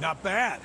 Not bad.